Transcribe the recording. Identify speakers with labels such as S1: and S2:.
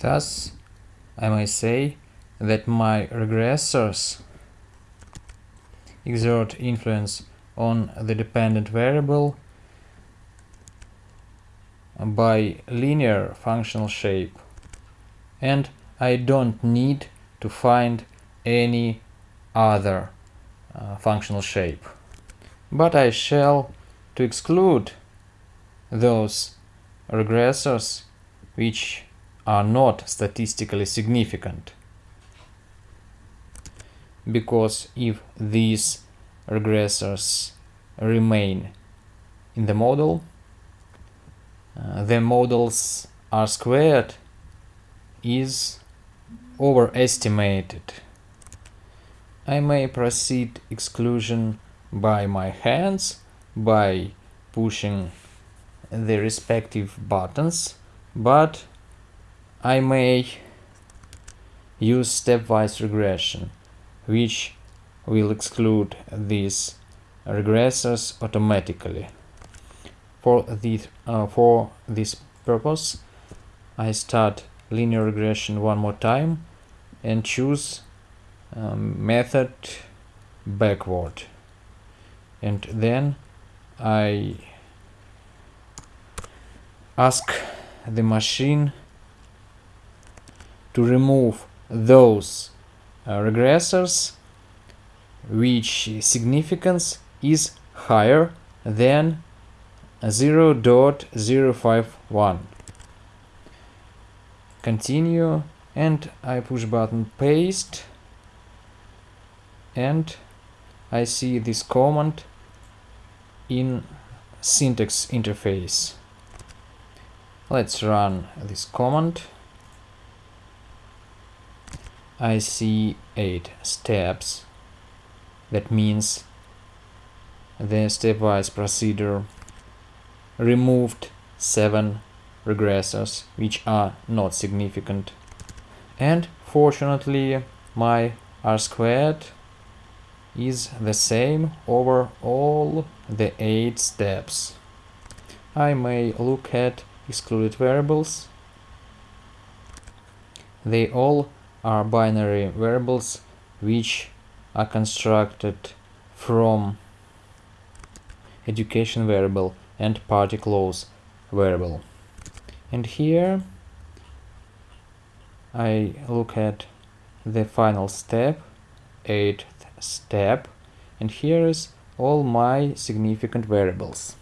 S1: Thus, I may say that my regressors exert influence on the dependent variable by linear functional shape and I don't need to find any other uh, functional shape. But I shall to exclude those regressors which are not statistically significant. Because if these regressors remain in the model, uh, the models R squared is overestimated. I may proceed exclusion by my hands by pushing the respective buttons, but I may use stepwise regression, which will exclude these regressors automatically. For this, uh, for this purpose, I start linear regression one more time and choose um, method backward and then I ask the machine to remove those uh, regressors which significance is higher than 0.051 continue and I push button paste and I see this command in syntax interface. Let's run this command. I see 8 steps. That means the stepwise procedure removed 7 regressors which are not significant. And fortunately my r squared is the same over all the 8 steps. I may look at excluded variables. They all are binary variables which are constructed from education variable and party clause variable. And here I look at the final step, 8th step, and here is all my significant variables.